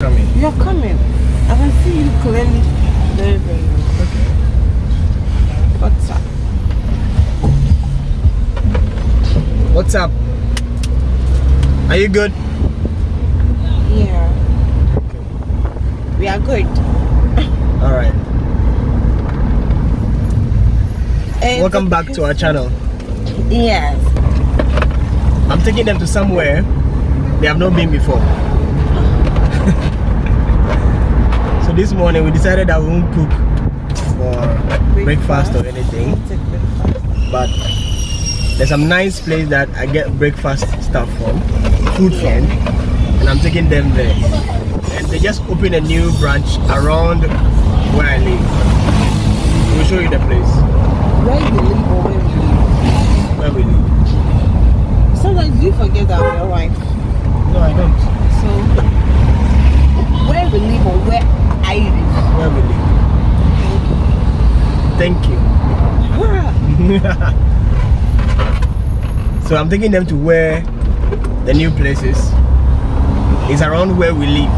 Coming. You're coming. I can see you clearly. Very, very well. Okay. What's up? What's up? Are you good? Yeah. We are good. All right. Eh, Welcome back to our channel. Yes. I'm taking them to somewhere they have not been before. so this morning we decided that we won't cook for breakfast or anything, breakfast. but there's some nice place that I get breakfast stuff from, food from, and I'm taking them there. And they just opened a new branch around where I live. We'll show you the place Where you live or where we live? where we live. Sometimes you forget that your wife. No, I don't. So, we live or where I live? Where we live. Thank you. so I'm taking them to where the new place is. It's around where we live.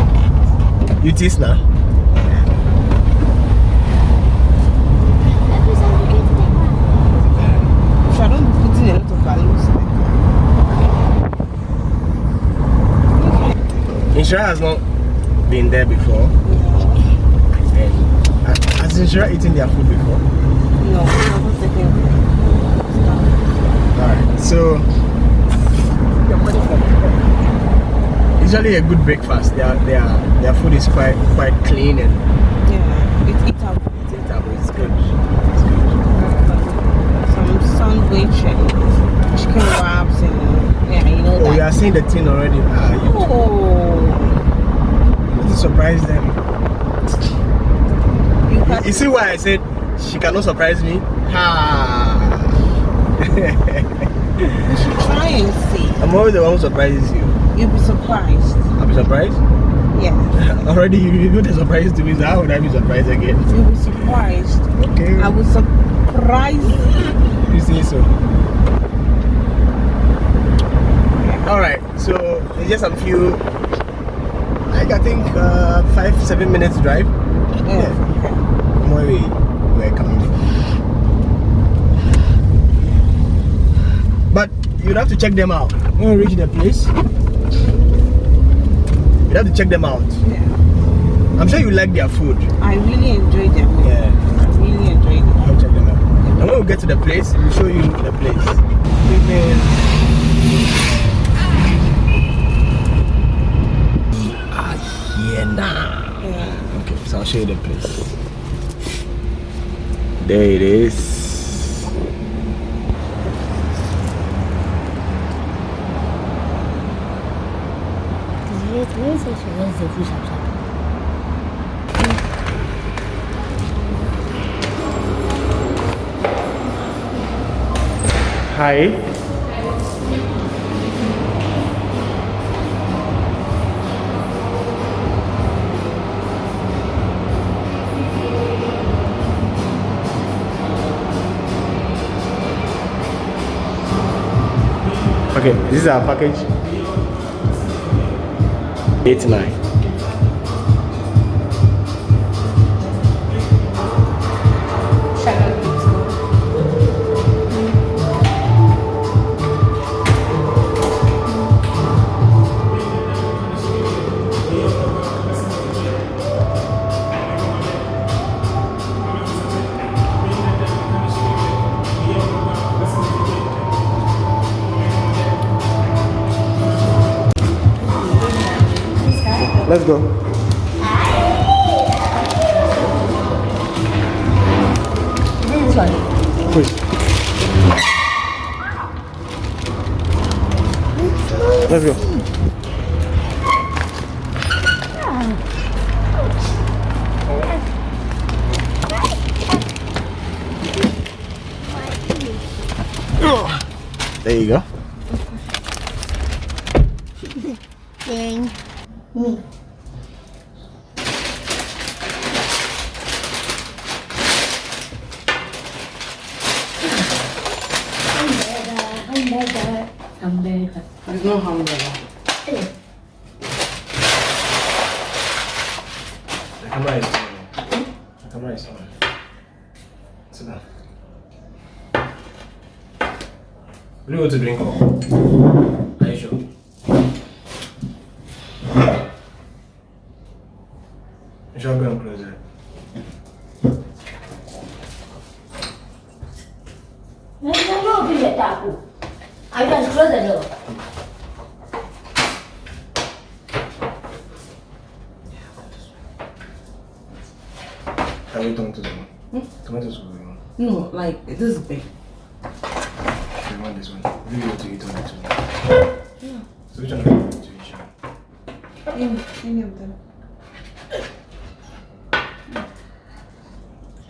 You tease now? So I don't be putting a lot of values. Inshira has not been there before. And has Inshira eaten their food before? No, I'm not taking Alright, so usually a good breakfast. Their their their food is quite quite clean and Yeah, it's eatable. it's good. It's good. Some sandwich and chicken wraps and yeah, you know Oh, you are seeing the thing already. Ah, you Oh, to surprise them. you You see why I said she cannot surprise me? Ha! you should try and see. I'm always the one who surprises you. You'll be surprised. I'll be surprised. Yeah, Already you you the surprise to me, so how would I be surprised again? you'll be surprised. Okay. I will surprise you. You say so. Alright, so it's just a few like I think uh, five, seven minutes drive Yeah. where we were coming from. But you'd have to check them out. When we reach the place, you'd have to check them out. yeah. I'm sure you like their food. I really enjoyed them. Yeah. I really enjoyed it. I'll check them out. And when we get to the place, we'll show you the place. Ah, here now. Yeah. Okay, so I'll show you the place. There it is. Hi. Okay, this is our package. Eight nine. Let's go. Push. Let's go. There you go. There's no hamburger. camera is on. The camera is on. Sit down. Will you go to drink or? Are you sure? You shall go and close it. Open the tap. I close the door. Have hmm? you talked to them? Tomatoes will be on. No, like this is big. You want this one? Will you go to eat on this one? Yeah. So which one are you going to eat? Sean? Any, any of them.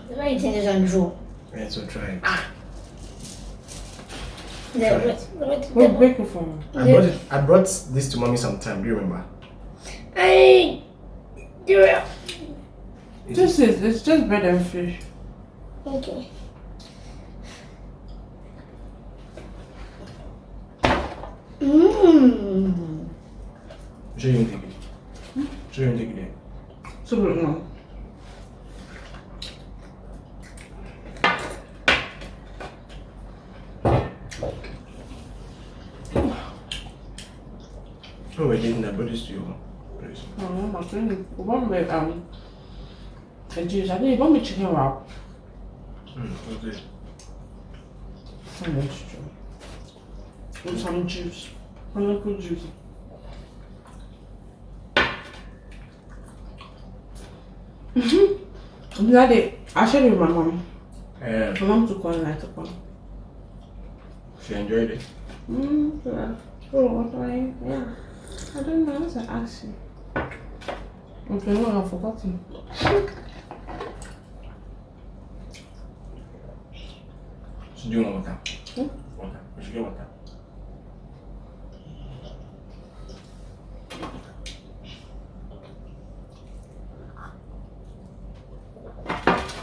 The way it is on draw. Yeah, so try it. The, Try the, it. the, We're the, breaking for me. I brought it. I brought this to mommy sometime. Do you remember? I do it. This is, it's just bread and fish. Okay. Mmm. Show you take it. Show you take it. So, no. Oh, we're taking that. Brought this to you. Please. Oh, my friend, one with, um, the juice. I think you want me chicken wrap. Mm, okay. Some extra. And some juice. Pineapple juice. Mm-hmm. That I shared it with my mom. Yeah. My mom took one and I took one. She enjoyed it. Mm, yeah. Oh, what do I? Yeah. I don't know. That's an action. Okay, no, I've forgotten. She do want water. Hmm? Water. We should get water.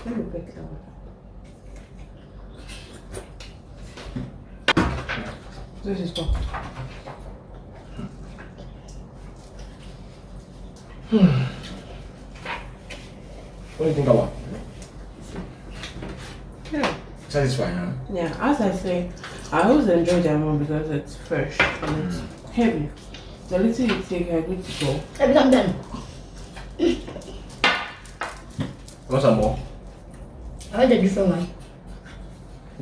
Let me break that one. This is what? What do you think about? Yeah. Satisfying, huh? Yeah, as I say, I always enjoy their one because it's fresh and it's heavy. The little you take, you're good to go. I become done. Want some more? I want a different one.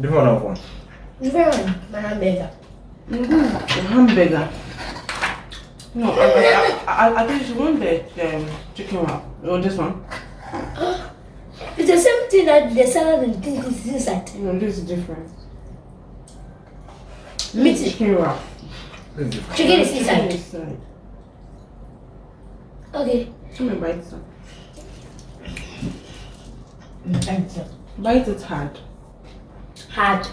Different one of one. Different one. My hamburger. Mm-hmm. The hamburger. No, I, I, I, I think you want the um, chicken wrap. Oh, this one. It's the same thing that the salad and things is inside. No, this is different. Meat. This is chicken wrap. This is different. Chicken is Chicken inside. inside. Okay. Let me bite some. Thank you. Bite it hard. Hard.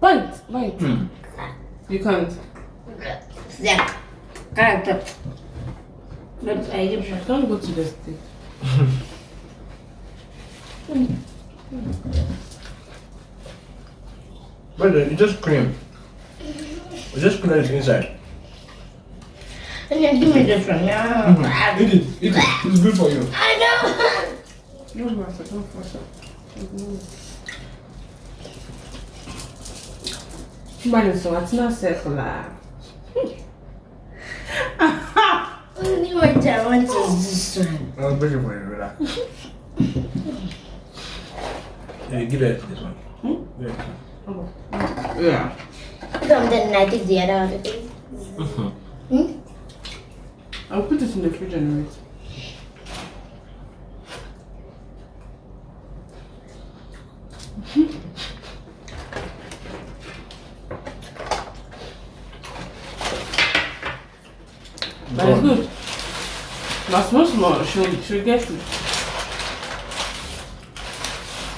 Bite, bite. Hmm. You can't. Yeah. Character. But I give you. Don't go to the stick. But it's just cream. It's just cream that's inside. And then give me this one. Yeah. Eat it. Eat it. It's good for you. I know. Don't force it, don't force it. Mano, só ati na circular. Only what I want is. I'll bring it for you, relax. yeah, give it this one. Hmm? Yeah. Yeah. From then I take the other one. okay? Hmm? I'll put it in the fridge and wait. But it's good. But small small, she'll, get it.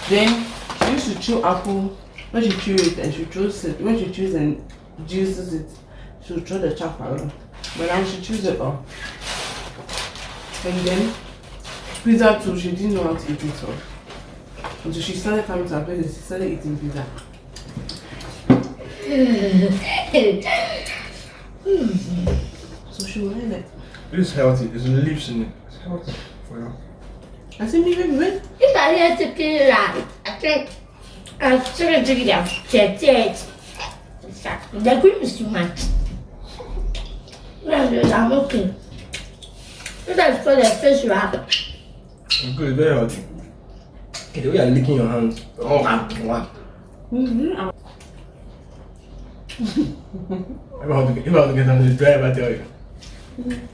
Then she used to chew apple. When she chew it and she chews it, when she chews and juices it, she'll throw the chap around. But now she chews it all. And then pizza too, she didn't know how to eat it all. Until she started coming to our place and she started eating pizza. So she isn't it? This is healthy. There's leaves in it. It's healthy for you. I see me, baby, wait. If I had to kill that, I think I'm still going to get it. It. The cream is too much. No, no, I'm okay. That's for the fish wrap. It's good. Very healthy. Okay, the way you're licking your hands. Oh, wow. wow. Mm-hmm. If I want to get, if I want to get something to drive, I tell you.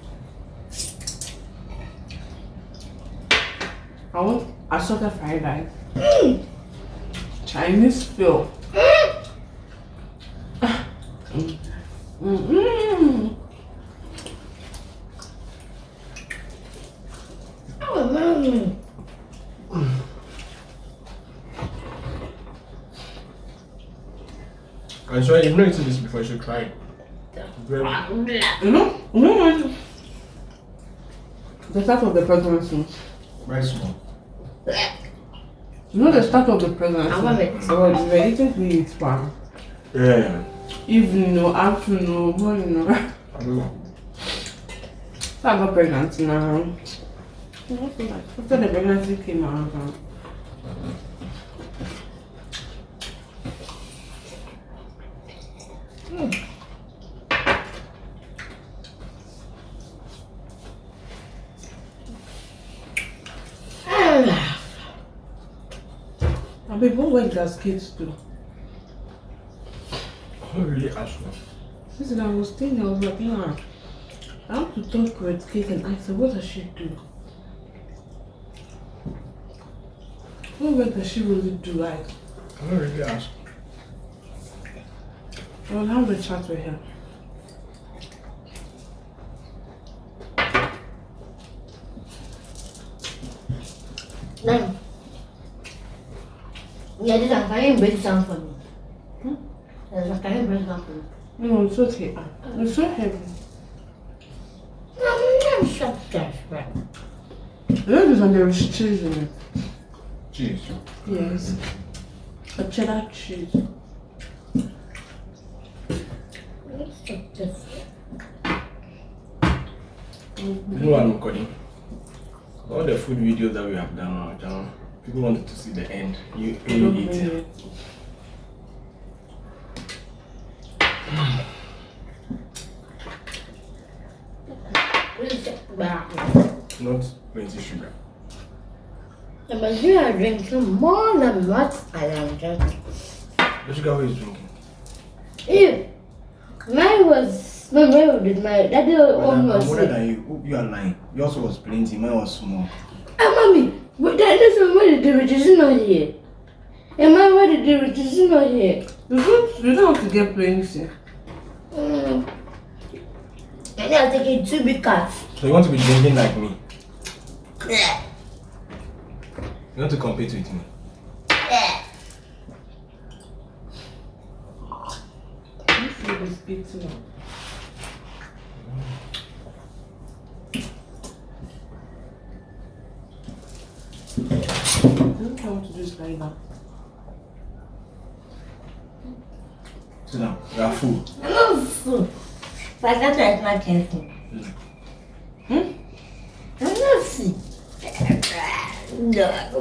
I want assorted fried rice. Chinese feel. Mm-hmm. Oh. I'm sorry, you've not eaten this before. You should try it. Very You know, you know what? The start of the pregnancy. Very small. You know the start of the pregnancy. I love it. So you were eating to eat pan. Yeah. Evening or afternoon or morning or. I don't know. So I got pregnant now. After the pregnancy came out. Babe, what work does kids do? I don't really ask you. Listen, I was thinking, I was like, nah. I have to talk with Kate and I said, what does she do? What work does she really do? Like, I don't really ask. Well, I'll have a chat with her. no. Yeah, this one, can you break some for me? Hmm? Yes, Can you break some for me? No, it's okay. Ah, It's so heavy. No, I'm shut that, right? Look, this one, there is cheese in it. Cheese. Yes. A cheddar cheese. Let's check this. You know what I'm recording? All the food videos that we have done on our channel, people wanted to see the end. You, oh, I you don't eat. mean it. Let's check back. Not plenty sugar. But you are drinking more than what I am drinking. The sugar who is drinking. Ew. Mine was, my mom did my, daddy But I'm, almost I'm older than you. You are lying. Yours was plenty. Mine was small. Mommy, but that is why the derivative is not here. Am I why the derivative is not here? You don't, you don't have to get plenty. Mm. And I'll take it two big cups. So you want to be drinking like me? Yeah. You want to compete with me? Yeah. This food is eating up. Don't want to do this like that. Sit down. You are full. I'm not full. But that's why it's not careful. Hmm? I'm not full. No.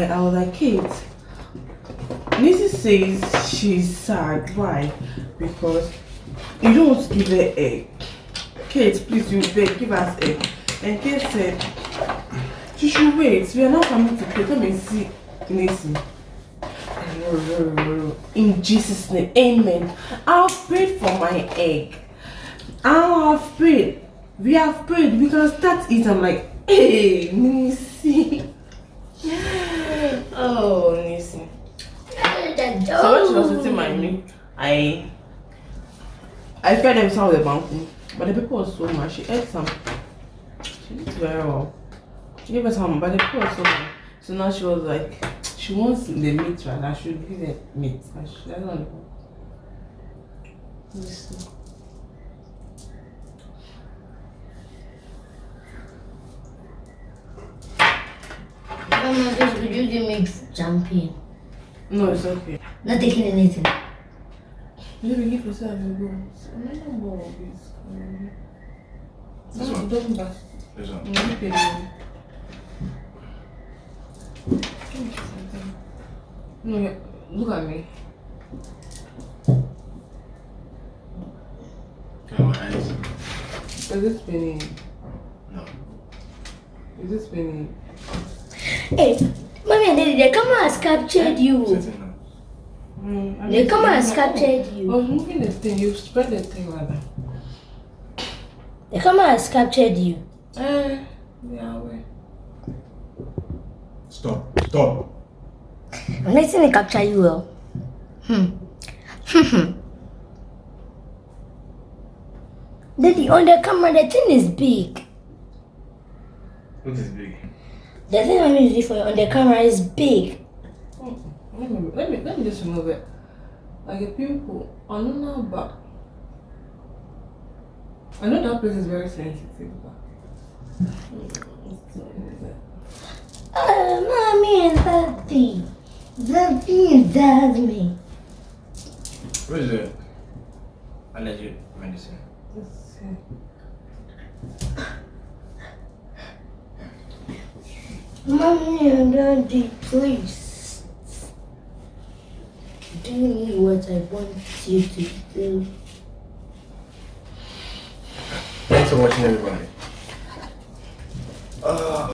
I, I, was like, Kate, Nisi says she's sad. Why? Because you don't give her egg. Kate, please, you beg, give us egg. And Kate said, she should wait. We are not coming to Kate. Come and see Nisi. In Jesus' name, amen. I've prayed for my egg. I have prayed. We have prayed. We can start it. I'm like, hey, Nisi. Oh, Nisi. So when she was sitting by me, I I fed them some of the mountain, but the people was so much. She ate some. She did very well. She gave us some, but the people was so much. So now she was like, she wants the meat, right? I should give her meat. I should, I don't know. Let's Mama, this could you give me? No, it's okay. Not taking anything. Maybe give yourself a go. I'm not gonna go with this. This No, one? don't pass. This one. No, look at me. No, yeah, look at me. Can my eyes? Is this spinning? No. Is this spinning? Hey, mommy and daddy, the camera has captured you. Sitting. Mm, I The mean, camera has I captured was you. moving the thing. You spread the thing like that. The camera has captured you. Eh, yeah, wait. Stop. Stop. I'm letting it capture you well. Hmm. Hmm. Daddy, on the camera, the thing is big. What is big? The thing I'm using for you on the camera is big. Let me, let me, let me just remove it. Like a pimple. I don't know, but I know that place is very sensitive. But Uh, mommy and daddy. Daddy and daddy. What is it? Allergy medicine. Let's see. Mommy and daddy, please. Do me what I want you to do. Thanks for watching, everybody. Uh,